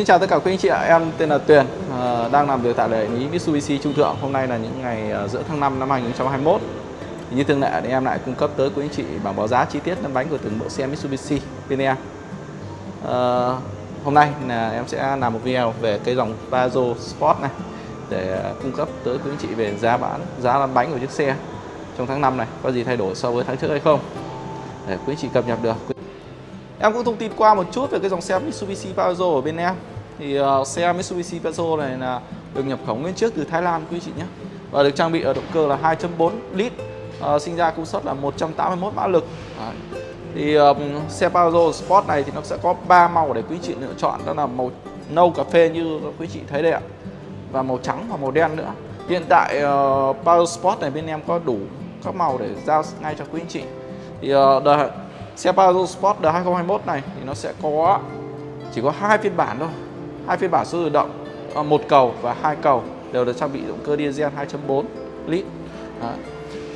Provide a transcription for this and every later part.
Xin chào tất cả quý anh chị ạ, em tên là Tuyền, à, đang làm việc tại đại lý Mitsubishi Trung Thượng. Hôm nay là những ngày à, giữa tháng 5 năm 2021. Thì như thường lệ thì em lại cung cấp tới quý anh chị bảng báo giá chi tiết lăn bánh của từng mẫu xe Mitsubishi bên em. À, hôm nay là em sẽ làm một video về cái dòng Pajero Sport này để cung cấp tới quý anh chị về giá bán, giá lăn bánh của chiếc xe trong tháng 5 này có gì thay đổi so với tháng trước hay không để quý anh chị cập nhật được. Em cũng thông tin qua một chút về cái dòng xe Mitsubishi Pajero ở bên em thì uh, xe Mitsubishi Pajero này là được nhập khẩu nguyên chiếc từ Thái Lan quý chị nhé. Và được trang bị ở động cơ là 2.4 lít uh, Sinh ra công suất là 181 mã lực. Đấy. Thì uh, xe Pajero Sport này thì nó sẽ có 3 màu để quý chị lựa chọn. Đó là màu nâu cà phê như quý chị thấy đây ạ Và màu trắng và màu đen nữa. Hiện tại ờ, uh, Pajero Sport này bên em có đủ các màu để giao ngay cho quý anh chị. Thì uh, đời Xe Pajero Sport đời 2021 này thì nó sẽ có chỉ có hai phiên bản thôi hai phiên bản số tự động à, một cầu và hai cầu đều được trang bị động cơ diesel 2.4 lít. Đấy.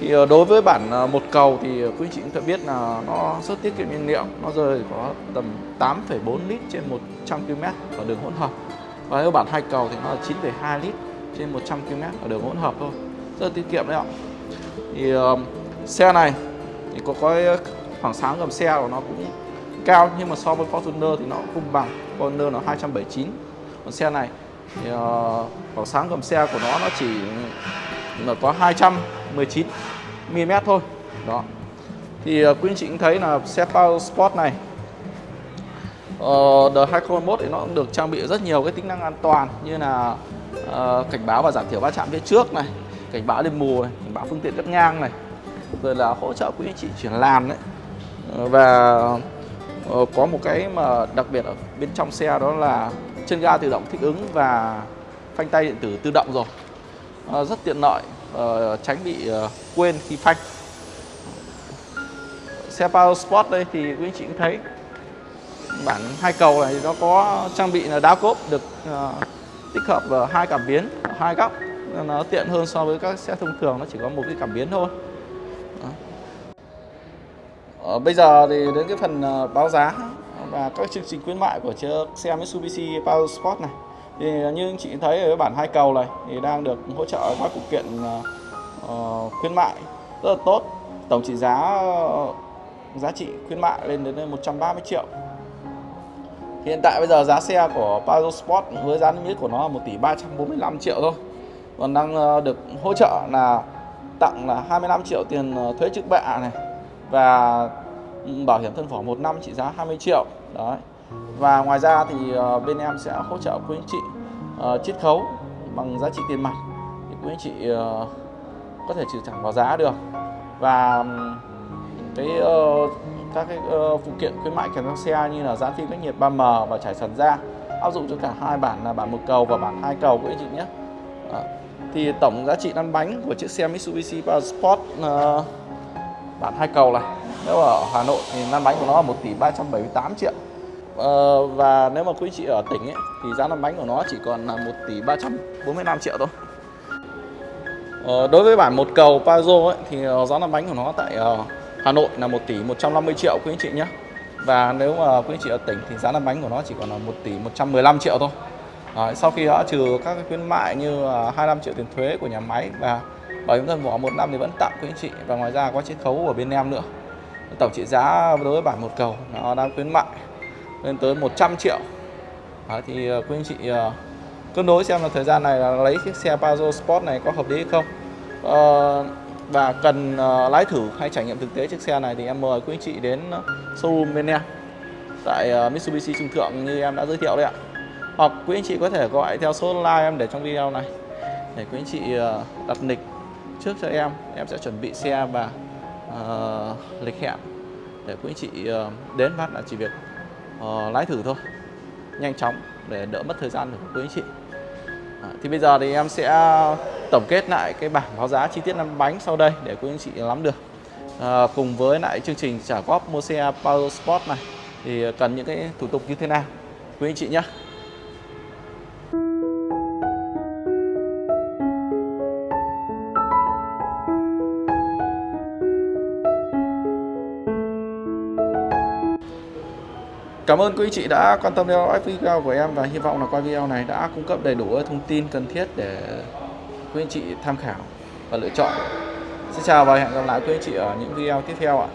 thì ờ, đối với bản ờ, một cầu thì quý chị cũng đã biết là nó rất tiết kiệm nhiên liệu nó rơi có tầm 8,4 lít trên 100 km ở đường hỗn hợp. Và nếu bản hai cầu thì nó là 9,2 lít trên 100 km ở đường hỗn hợp thôi. Rất tiết kiệm đấy ạ. Thì uh, xe này thì có cái khoảng sáng gầm xe của nó cũng cao nhưng mà so với Fortuner thì nó cũng không bằng. Fortuner nó 279 con xe này. Thì uh, khoảng sáng gầm xe của nó nó chỉ là có 219 mm thôi. Đó. Thì uh, quý anh chị cũng thấy là xe Power Sport này uh, đời 2021 thì nó cũng được trang bị rất nhiều cái tính năng an toàn như là uh, cảnh báo và giảm thiểu va chạm phía trước này cảnh báo đêm mù này cảnh báo phương tiện cắt ngang này rồi là hỗ trợ quý anh chị chuyển làn đấy. Và có một cái mà đặc biệt ở bên trong xe đó là chân ga tự động thích ứng và phanh tay điện tử tự động rồi. À, rất tiện lợi à, tránh bị ờ, quên khi phanh. Xe Power Sport đây thì quý anh chị cũng thấy bản hai cầu này nó có trang bị là đá cốp được tích hợp vào hai cảm biến hai góc. Nó tiện hơn so với các xe thông thường nó chỉ có một cái cảm biến thôi. Ờ, bây giờ thì đến cái phần báo giá và các chương trình khuyến mại của chiếc xe Mitsubishi Power Sport này. Thì như anh chị thấy ở bản hai cầu này thì đang được hỗ trợ các phụ kiện uh, khuyến mại rất là tốt. Tổng trị giá uh, giá trị khuyến mại lên đến 130 triệu. Hiện tại bây giờ giá xe của Pajero Sport với giá niêm yết của nó là 1 tỷ 345 triệu thôi. Còn đang được hỗ trợ là tặng là 25 triệu tiền thuế trước bạ này và bảo hiểm thân phỏ một năm trị giá 20 triệu đấy. Và ngoài ra thì ờ, bên em sẽ hỗ trợ quý anh chị uh, chiết khấu bằng giá trị tiền mặt thì quý anh chị uh, có thể trừ thẳng vào giá được. Và cái uh, các cái uh, phụ kiện khuyến mại kèm theo xe như là giá phim cách nhiệt 3M và trải sần da áp dụng cho cả hai bản là bản một cầu và bản hai cầu quý anh chị nhé. À, thì tổng giá trị lăn bánh của chiếc xe Mitsubishi Sport uh, bản hai cầu này nếu ở Hà Nội thì lăn bánh của nó là 1 tỷ 378 triệu. Ờ, và nếu mà quý chị ở tỉnh ấy, thì giá lăn bánh của nó chỉ còn là 1 tỷ 345 triệu thôi. Ờ, đối với bản một cầu Pazo ấy, thì ờ, giá lăn bánh của nó tại uh, Hà Nội là 1 tỷ 150 triệu quý anh chị nhé. Và nếu mà quý anh chị ở tỉnh thì giá lăn bánh của nó chỉ còn là 1 tỷ 115 triệu thôi. À, sau khi đã trừ các cái khuyến mại như uh, 25 triệu tiền thuế của nhà máy và bảo hiểm thân vỏ một năm thì vẫn tặng quý anh chị. Và ngoài ra có chiết khấu ở bên em nữa tổng trị giá đối với bản một cầu nó đang khuyến mại lên tới 100 triệu. Đó, thì ờ, quý anh chị uh, cân đối xem là thời gian này là lấy chiếc xe Pajero Sport này có hợp lý hay không. Uh, và cần uh, lái thử hay trải nghiệm thực tế chiếc xe này thì em mời quý anh chị đến showroom bên em tại uh, Mitsubishi Trung Thượng như em đã giới thiệu đấy ạ. Hoặc quý anh chị có thể gọi theo số line em để trong video này để quý anh chị uh, đặt lịch trước cho em em sẽ chuẩn bị xe và uh, lịch hẹn để quý anh chị ờ, đến phát là chỉ việc uh, lái thử thôi. Nhanh chóng để đỡ mất thời gian của quý anh chị. À, thì bây giờ thì em sẽ tổng kết lại cái bảng báo giá chi tiết năm bánh sau đây để quý anh chị nắm được. À, cùng với lại chương trình trả góp mua xe Power Sport này thì cần những cái thủ tục như thế nào? Quý anh chị nhé Cảm ơn quý chị đã quan tâm theo dõi video của em và hy vọng là qua video này đã cung cấp đầy đủ thông tin cần thiết để quý anh chị tham khảo và lựa chọn. Xin chào và hẹn gặp lại quý anh chị ở những video tiếp theo ạ.